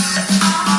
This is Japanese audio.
あ。